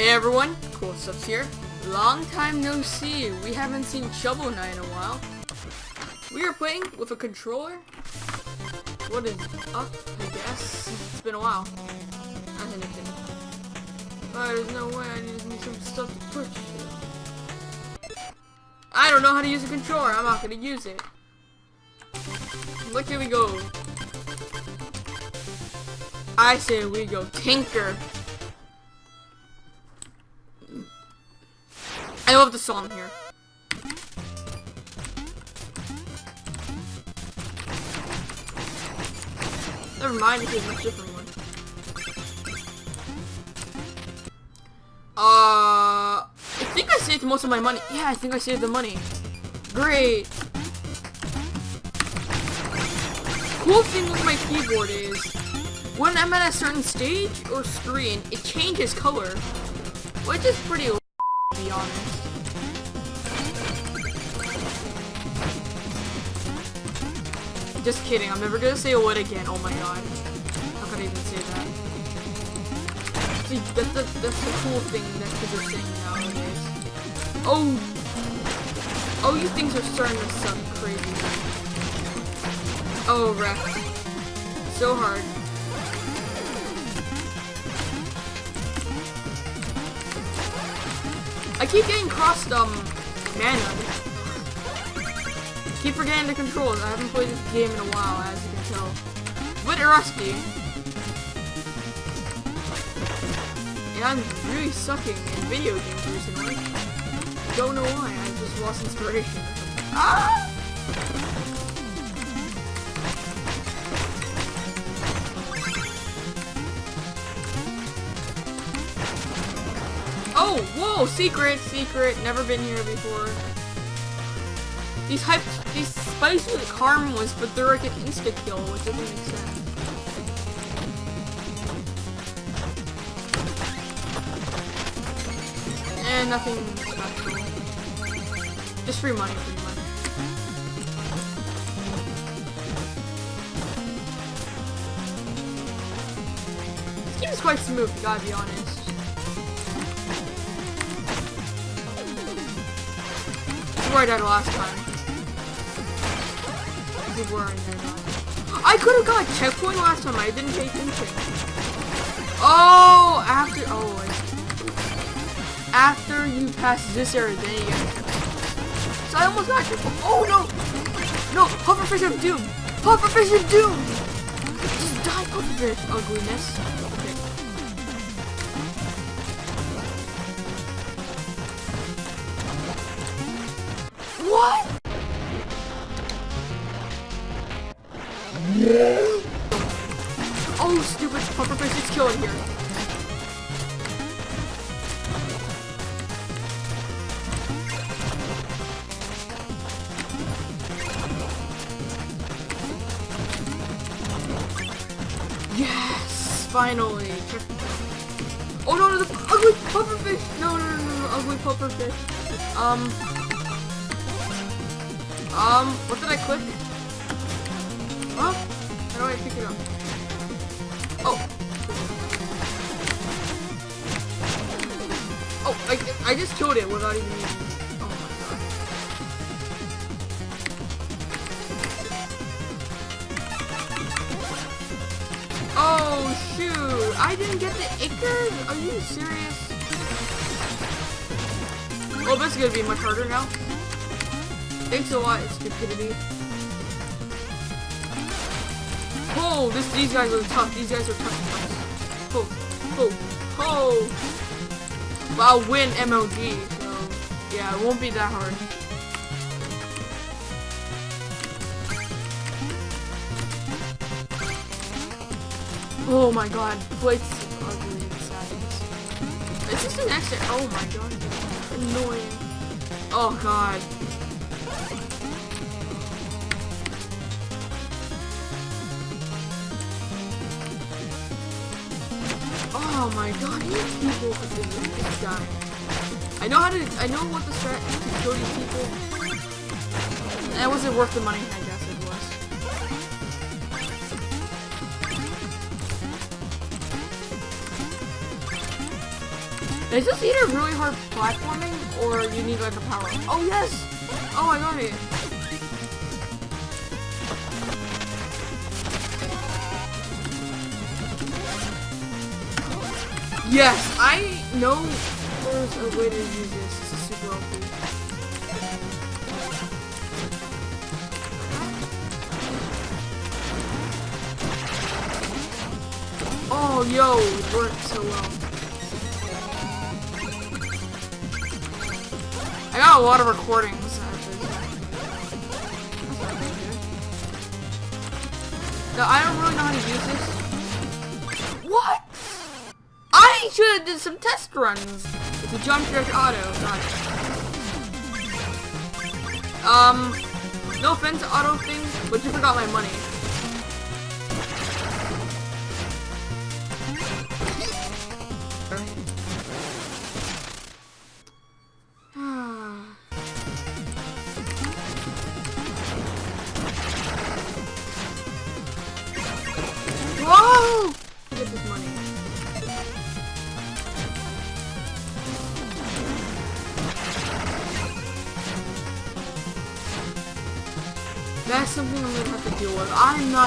Hey everyone, Cool Stuffs here. Long time no see. We haven't seen Shovel Knight in a while. We are playing with a controller. What is up, I guess? It's been a while. Not anything. Oh, there's no way I need some stuff to push. I don't know how to use a controller. I'm not gonna use it. Look, here we go. I say we go tinker. I love the song here. Never mind, it's a much different one. Uh, I think I saved most of my money. Yeah, I think I saved the money. Great. Cool thing with my keyboard is, when I'm at a certain stage or screen, it changes color, which is pretty be honest. Just kidding, I'm never gonna say a word again. Oh my god. How could I even say that? See, that's the, that's the cool thing that kids are saying nowadays. Oh! Oh, you things are starting to suck crazy. Oh, wrecked. So hard. I keep getting crossed, um, mana keep forgetting the controls. I haven't played this game in a while, as you can tell. But rusty. And I'm really sucking in video games recently. Don't know why, I just lost inspiration. Ah! Oh, whoa, secret, secret, never been here before. These hype, these spicy with caramels, but they're like an insta kill, which doesn't make sense. And nothing special. Just free money, pretty much. This game is quite smooth, gotta be honest. Where I died last time were I could have got a checkpoint last time. I didn't pay attention. Oh, after oh, after you pass this area, then you get. So I almost got checkpoint. Oh no, no, pufferfish of doom, pufferfish of doom. Just die, pufferfish ugliness. What? Oh, stupid pufferfish is killing here. Yes, finally. Oh no, no, the ugly pufferfish. No, no, no, no, no, ugly pufferfish. Um. Um, what did I click? Huh? How do I pick it up? Oh. Oh, I, I just killed it without even Oh my god. Oh shoot! I didn't get the Ichors? Are you serious? Oh, this is gonna be much harder now. Thanks a lot, stupidity. Oh, this these guys are tough. These guys are tough. Oh, oh, oh. Well, I'll win MLG, so yeah, it won't be that hard. Oh my god, Blake's ugly inside. Is this an extra? Oh my god, annoying. Oh god. Oh my god, these people this guy. I know how to I know what the strat to kill these people. That wasn't worth the money, I guess it was. Is this either really hard platforming or you need like a power? Oh yes! Oh I got it. Yes, I know there's a way to use this. Is super OP. Oh, yo, it worked so well. I got a lot of recordings. actually. No, I don't really know how to use this. What? I should have did some test runs. It's a jump dash auto. Got it. Um, no offense to auto things, but you forgot my money.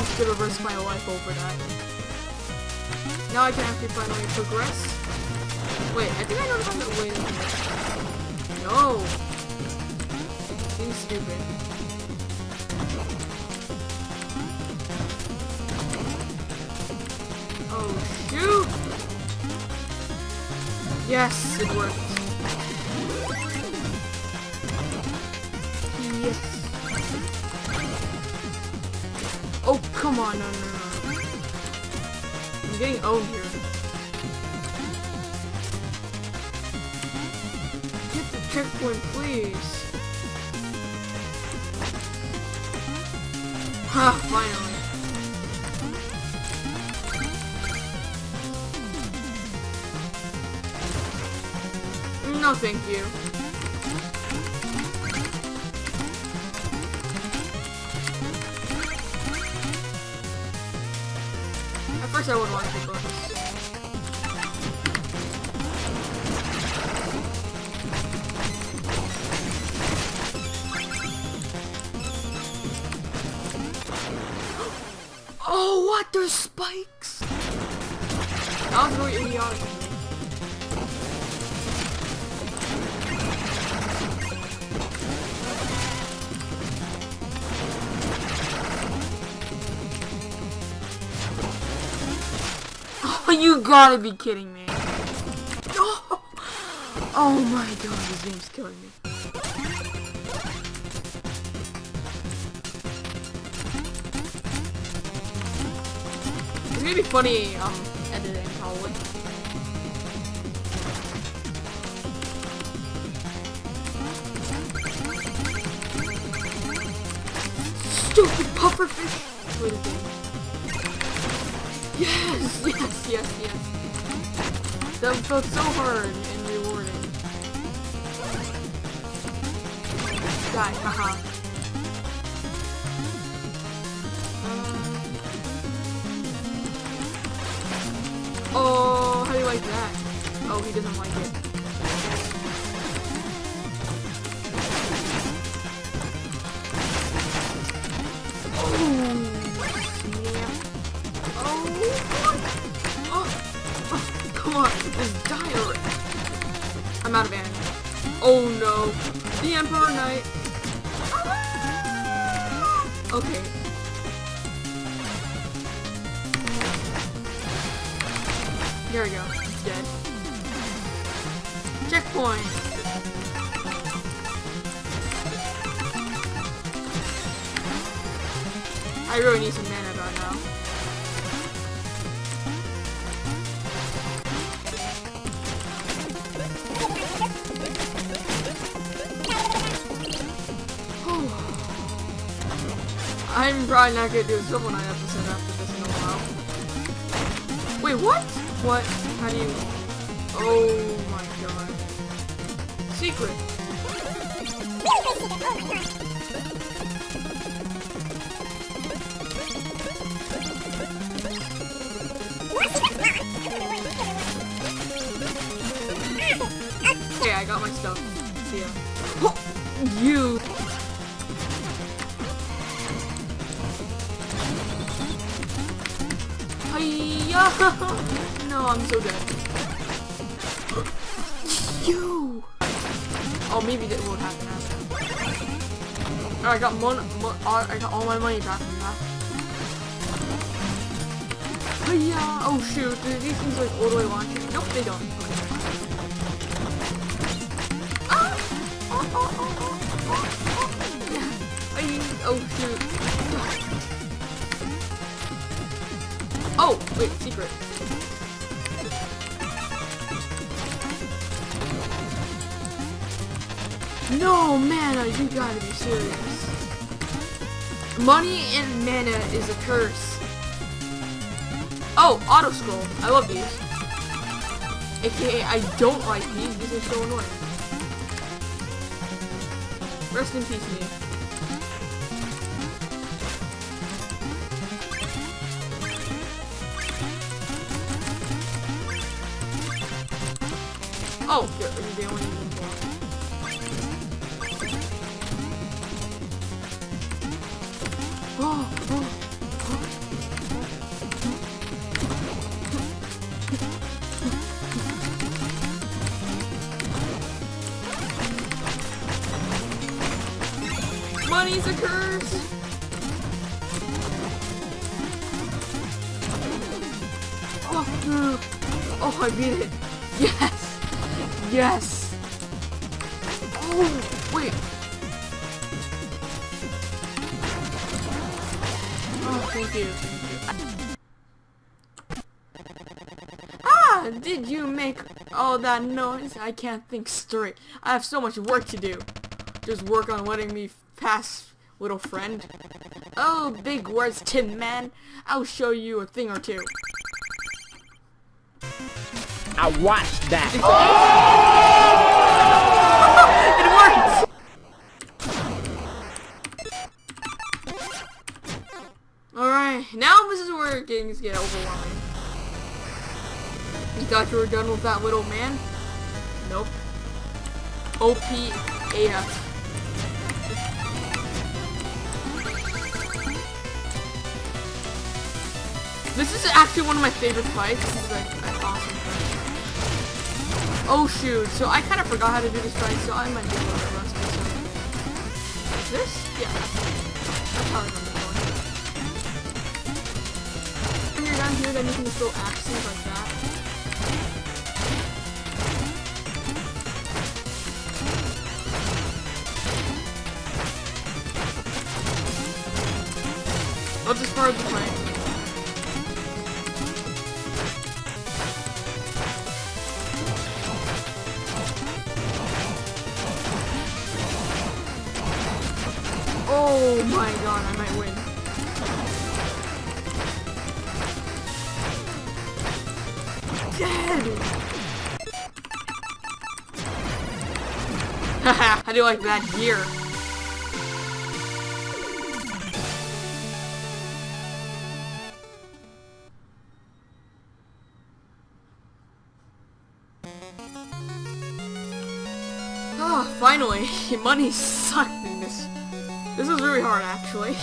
I'm gonna risk my life over that. Now I can actually finally progress. Wait, I think I know how to minute. No. Being stupid. Oh shoot! Yes, it worked. Oh, come on, no, no, no. I'm getting owned here. Get the checkpoint, please. Ha, finally. No, thank you. First I would want to go this. Oh, what? There's spikes! That was really idiotic you gotta be kidding me. Oh, my god, this game's killing me. It's gonna be funny, um, editing, probably. Stupid pufferfish! Yes, yes, yes, yes. That felt so hard and rewarding. Die, haha. Oh, how do you like that? Oh, he doesn't like it. There we go. It's dead. Checkpoint. I really need some mana right now. I'm probably not gonna do a Shovel Knight episode after this in a while. Wait, what? What? How do you... Oh my god. Secret. I got my stuff. See ya. you. Hiya! No, I'm so dead. Oh, maybe that won't happen after. I got mon, mon I got all my money back from that. Hiya! Oh shoot, do these things like all the way launching? Nope, they don't. Okay. Ah! Oh, oh, oh, oh, oh, oh. Yeah. Ay, oh shoot. Oh, wait, secret. No, mana, you gotta be serious. Money and mana is a curse. Oh, auto scroll. I love these. AKA, I don't like these. These are so annoying. Rest in peace, me. Oh, they're, they only Money's a curse! Oh, no. oh, I beat it. Yes! Yes! Oh, wait. Oh, thank you. Thank you. Ah! Did you make all that noise? I can't think straight. I have so much work to do. Just work on letting me pass, little friend. Oh, big words, Tin Man. I'll show you a thing or two. I watched that. it worked! Alright, now this is where things get overwhelming. You thought you were done with that little man? Nope. OP AF. This is actually one of my favorite fights. This is like an awesome fight. Oh shoot, so I kind of forgot how to do this fight, so I might be a little rusty. This? Yeah, that's, how I remember going. When you're down here, then you can just throw axes like that. As far as the plane. Oh my god, I might win. Dead! Haha, how do you like that gear? Ah, finally! Money sucked in this. This is really hard, actually.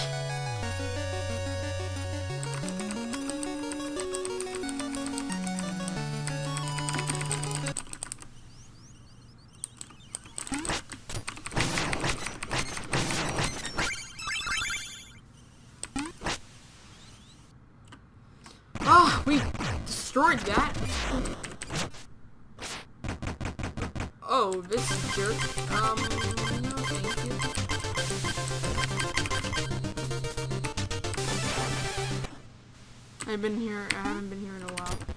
Ah, we destroyed that. Oh, this is jerk. Um, I've been here, I haven't been here in a while.